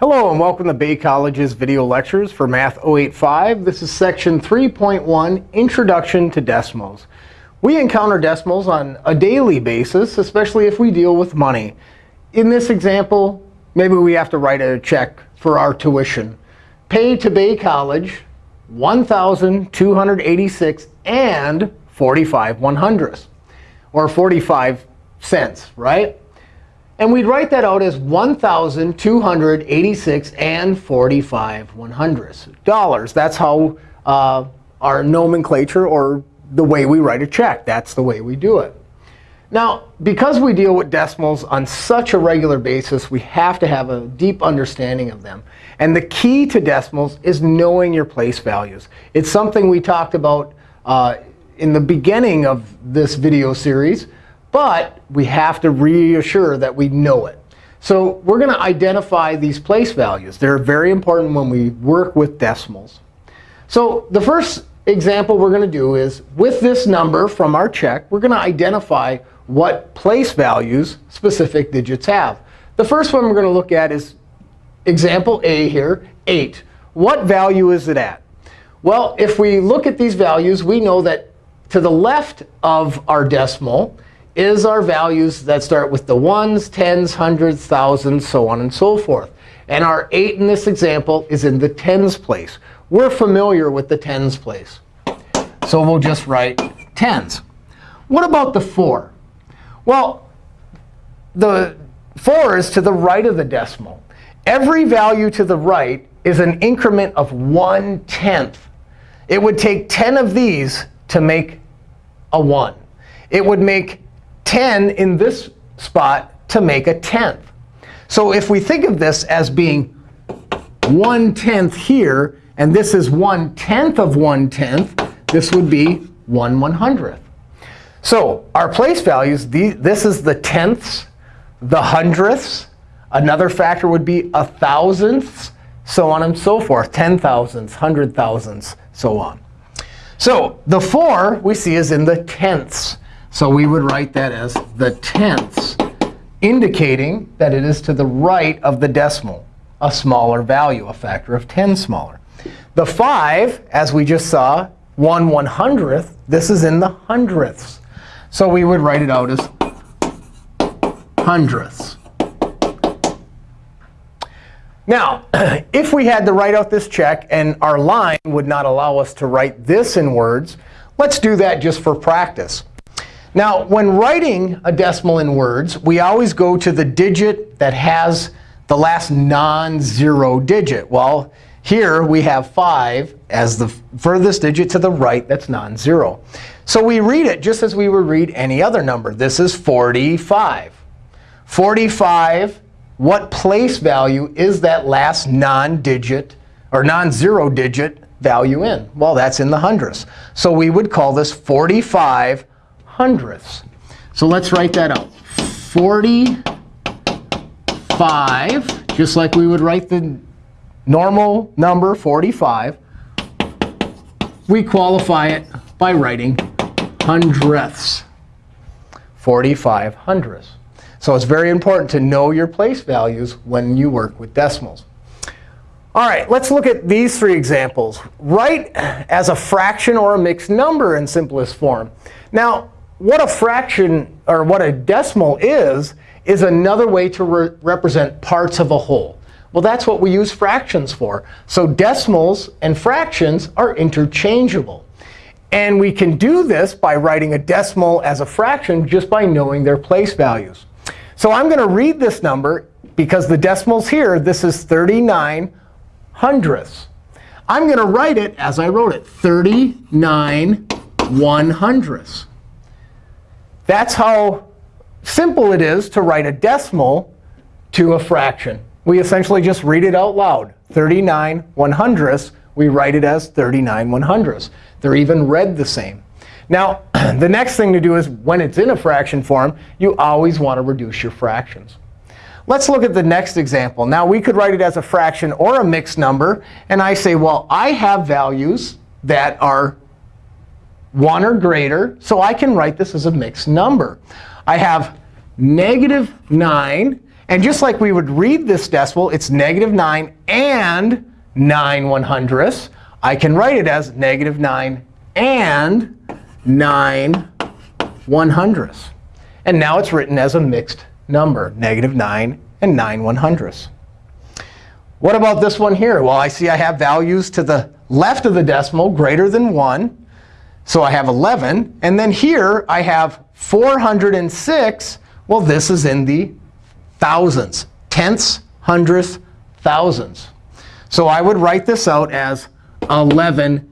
Hello, and welcome to Bay College's video lectures for Math 085. This is section 3.1, Introduction to Decimals. We encounter decimals on a daily basis, especially if we deal with money. In this example, maybe we have to write a check for our tuition. Pay to Bay College 1,286 and 45 one hundredths, or 45 cents, right? And we'd write that out as 1,286 and 45 one hundredths dollars. That's how uh, our nomenclature or the way we write a check. That's the way we do it. Now, because we deal with decimals on such a regular basis, we have to have a deep understanding of them. And the key to decimals is knowing your place values. It's something we talked about uh, in the beginning of this video series. But we have to reassure that we know it. So we're going to identify these place values. They're very important when we work with decimals. So the first example we're going to do is, with this number from our check, we're going to identify what place values specific digits have. The first one we're going to look at is example A here, 8. What value is it at? Well, if we look at these values, we know that to the left of our decimal is our values that start with the ones, tens, hundreds, thousands, so on and so forth. And our 8 in this example is in the tens place. We're familiar with the tens place. So we'll just write tens. What about the 4? Well, the 4 is to the right of the decimal. Every value to the right is an increment of 1 tenth. It would take 10 of these to make a 1. It would make 10 in this spot to make a tenth. So if we think of this as being 1 tenth here, and this is 1 tenth of 1 tenth, this would be 1 one hundredth. So our place values, this is the tenths, the hundredths. Another factor would be a thousandths, so on and so forth, ten thousandths, hundred thousandths, so on. So the 4 we see is in the tenths. So we would write that as the tenths, indicating that it is to the right of the decimal, a smaller value, a factor of 10 smaller. The 5, as we just saw, 1 one hundredth, this is in the hundredths. So we would write it out as hundredths. Now, if we had to write out this check and our line would not allow us to write this in words, let's do that just for practice. Now, when writing a decimal in words, we always go to the digit that has the last non-zero digit. Well, here we have 5 as the furthest digit to the right that's non-zero. So we read it just as we would read any other number. This is 45. 45, what place value is that last non-digit or non-zero digit value in? Well, that's in the hundredths. So we would call this 45 hundredths. So let's write that out. 45, just like we would write the normal number 45. We qualify it by writing hundredths. 45 hundredths. So it's very important to know your place values when you work with decimals. All right, let's look at these three examples. Write as a fraction or a mixed number in simplest form. Now, what a fraction or what a decimal is, is another way to re represent parts of a whole. Well, that's what we use fractions for. So decimals and fractions are interchangeable. And we can do this by writing a decimal as a fraction just by knowing their place values. So I'm going to read this number because the decimal's here. This is 39 hundredths. I'm going to write it as I wrote it, 39 one hundredths. That's how simple it is to write a decimal to a fraction. We essentially just read it out loud. 39 one hundredths, we write it as 39 one hundredths. They're even read the same. Now, the next thing to do is when it's in a fraction form, you always want to reduce your fractions. Let's look at the next example. Now, we could write it as a fraction or a mixed number. And I say, well, I have values that are 1 or greater. So I can write this as a mixed number. I have negative 9. And just like we would read this decimal, it's negative 9 and 9 one hundredths. I can write it as negative 9 and 9 one hundredths. And now it's written as a mixed number, negative 9 and 9 one hundredths. What about this one here? Well, I see I have values to the left of the decimal greater than 1. So I have 11. And then here I have 406. Well, this is in the thousands, tenths, hundredths, thousands. So I would write this out as 11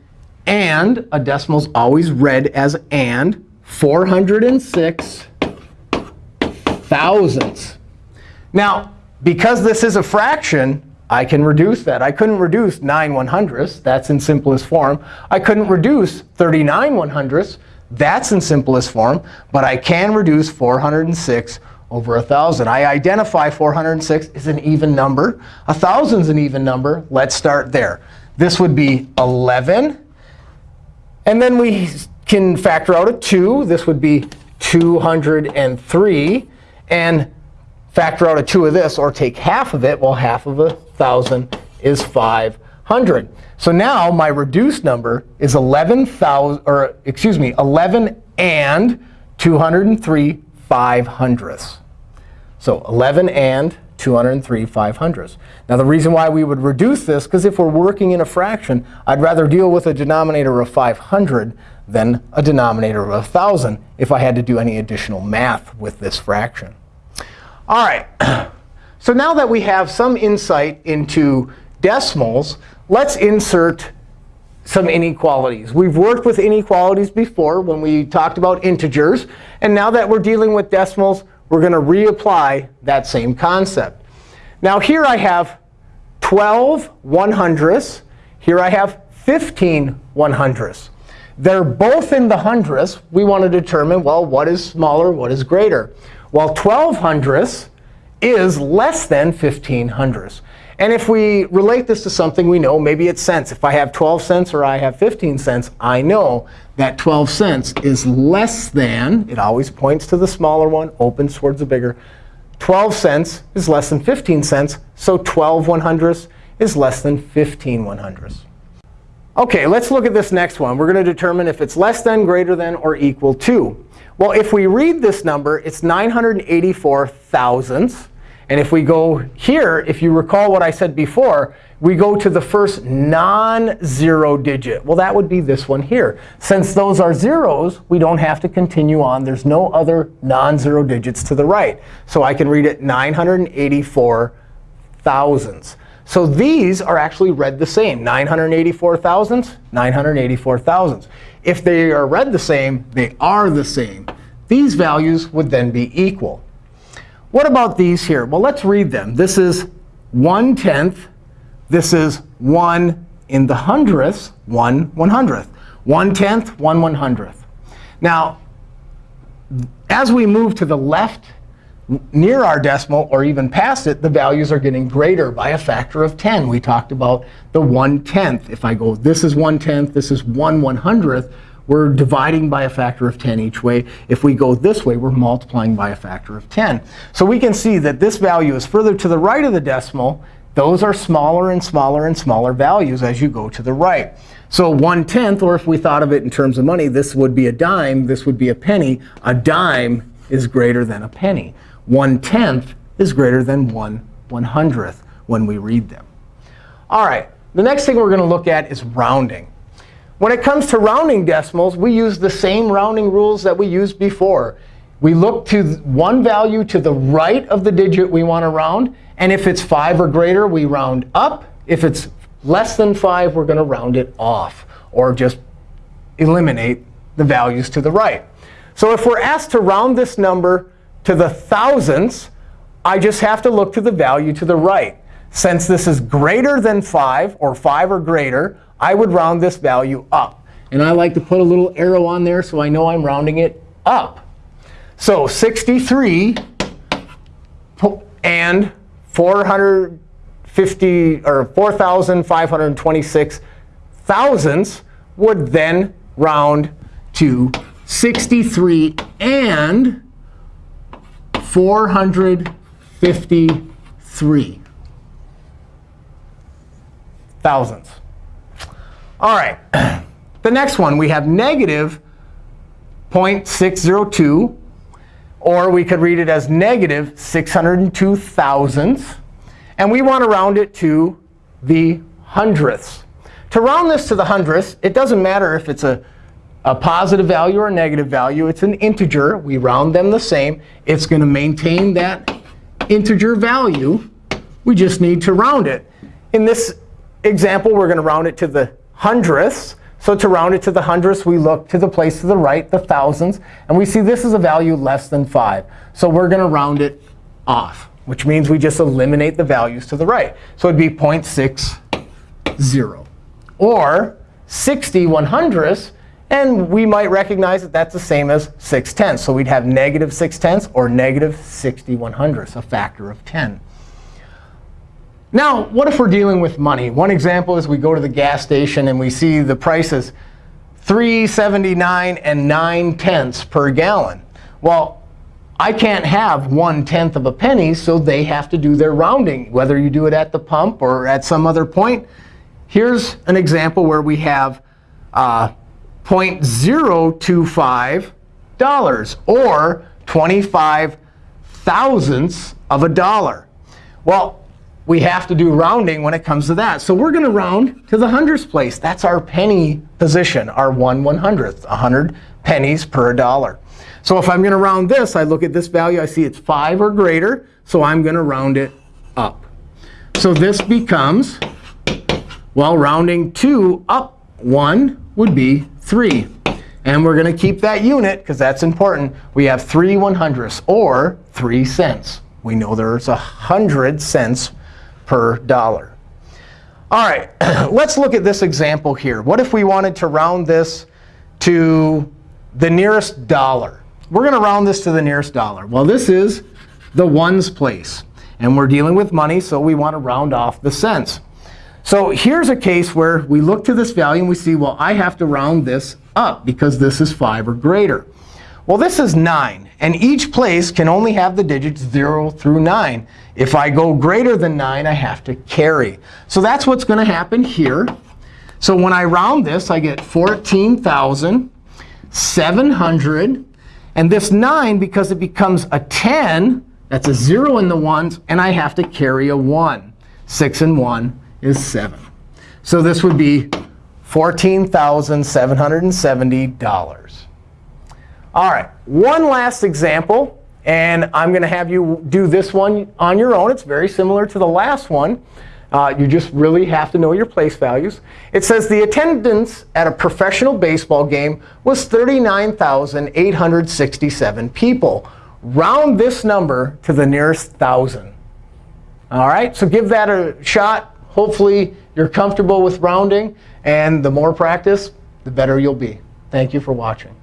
and, a decimal is always read as and, 406 thousandths. Now, because this is a fraction, I can reduce that. I couldn't reduce 9 one hundredths. That's in simplest form. I couldn't reduce 39 one hundredths. That's in simplest form. But I can reduce 406 over 1,000. I identify 406 as an even number. 1,000 is an even number. Let's start there. This would be 11. And then we can factor out a 2. This would be 203. And factor out a 2 of this, or take half of it. Well, half of a 1,000 is 500. So now my reduced number is 11,000, or excuse me, 11 and 203 5 hundredths. So 11 and 203 5 hundredths. Now, the reason why we would reduce this, because if we're working in a fraction, I'd rather deal with a denominator of 500 than a denominator of 1,000 if I had to do any additional math with this fraction. All right. So now that we have some insight into decimals, let's insert some inequalities. We've worked with inequalities before when we talked about integers. And now that we're dealing with decimals, we're going to reapply that same concept. Now here I have 12 one hundredths. Here I have 15 one hundredths. They're both in the hundredths. We want to determine, well, what is smaller, what is greater? Well, 12 hundredths is less than 15 hundredths. And if we relate this to something we know, maybe it's cents. If I have 12 cents or I have 15 cents, I know that 12 cents is less than, it always points to the smaller one, opens towards the bigger. 12 cents is less than 15 cents. So 12 one hundredths is less than 15 one hundredths. OK, let's look at this next one. We're going to determine if it's less than, greater than, or equal to. Well, if we read this number, it's 984 thousandths. And if we go here, if you recall what I said before, we go to the first non-zero digit. Well, that would be this one here. Since those are zeros, we don't have to continue on. There's no other non-zero digits to the right. So I can read it 984 thousandths. So these are actually read the same. 984 thousandths, 984 thousandths. If they are read the same, they are the same. These values would then be equal. What about these here? Well, let's read them. This is 1 tenth. This is 1 in the hundredths, 1 one hundredth. 1 tenth, 1 one hundredth. Now, as we move to the left near our decimal or even past it, the values are getting greater by a factor of 10. We talked about the 1 tenth. If I go, this is 1 tenth, this is 1 one hundredth, we're dividing by a factor of 10 each way. If we go this way, we're multiplying by a factor of 10. So we can see that this value is further to the right of the decimal. Those are smaller and smaller and smaller values as you go to the right. So 1 tenth, or if we thought of it in terms of money, this would be a dime. This would be a penny. A dime is greater than a penny. 1 tenth is greater than 1 one hundredth when we read them. All right, the next thing we're going to look at is rounding. When it comes to rounding decimals, we use the same rounding rules that we used before. We look to one value to the right of the digit we want to round. And if it's 5 or greater, we round up. If it's less than 5, we're going to round it off, or just eliminate the values to the right. So if we're asked to round this number to the thousandths, I just have to look to the value to the right. Since this is greater than 5, or 5 or greater, I would round this value up. And I like to put a little arrow on there so I know I'm rounding it up. So 63 and 450 or 4,526 thousandths would then round to 63 and 450 53 thousandths. All right. The next one, we have negative 0.602, or we could read it as negative 602 thousandths. And we want to round it to the hundredths. To round this to the hundredths, it doesn't matter if it's a, a positive value or a negative value. It's an integer. We round them the same. It's going to maintain that integer value. We just need to round it. In this example, we're going to round it to the hundredths. So to round it to the hundredths, we look to the place to the right, the thousands. And we see this is a value less than 5. So we're going to round it off, which means we just eliminate the values to the right. So it'd be 0.60. Or 60 one hundredths. And we might recognize that that's the same as 6 tenths. So we'd have negative 6 tenths or negative 61 hundredths, a factor of 10. Now, what if we're dealing with money? One example is we go to the gas station and we see the prices 3.79 and 9 tenths per gallon. Well, I can't have 1 tenth of a penny, so they have to do their rounding, whether you do it at the pump or at some other point. Here's an example where we have uh, 0.025 dollars, or 25 thousandths of a dollar. Well, we have to do rounding when it comes to that. So we're going to round to the hundredths place. That's our penny position, our 1 100th, 100 pennies per dollar. So if I'm going to round this, I look at this value. I see it's 5 or greater. So I'm going to round it up. So this becomes, well, rounding 2 up 1 would be 3. And we're going to keep that unit, because that's important. We have 3 one hundredths, or 3 cents. We know there's a 100 cents per dollar. All right, let's look at this example here. What if we wanted to round this to the nearest dollar? We're going to round this to the nearest dollar. Well, this is the ones place. And we're dealing with money, so we want to round off the cents. So here's a case where we look to this value and we see, well, I have to round this up because this is 5 or greater. Well, this is 9. And each place can only have the digits 0 through 9. If I go greater than 9, I have to carry. So that's what's going to happen here. So when I round this, I get 14,700. And this 9, because it becomes a 10, that's a 0 in the ones, and I have to carry a 1. 6 and 1 is 7. So this would be $14,770. All right, one last example. And I'm going to have you do this one on your own. It's very similar to the last one. Uh, you just really have to know your place values. It says the attendance at a professional baseball game was 39,867 people. Round this number to the nearest thousand. All right, so give that a shot. Hopefully, you're comfortable with rounding. And the more practice, the better you'll be. Thank you for watching.